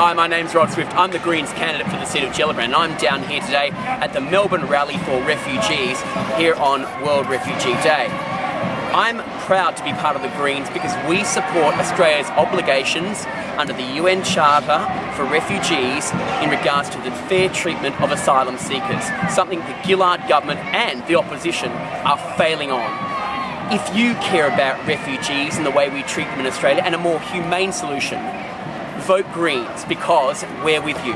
Hi, my name's Rod Swift. I'm the Greens candidate for the seat of Gellibrand and I'm down here today at the Melbourne Rally for Refugees here on World Refugee Day. I'm proud to be part of the Greens because we support Australia's obligations under the UN Charter for refugees in regards to the fair treatment of asylum seekers, something the Gillard government and the opposition are failing on. If you care about refugees and the way we treat them in Australia and a more humane solution, vote Greens because we're with you.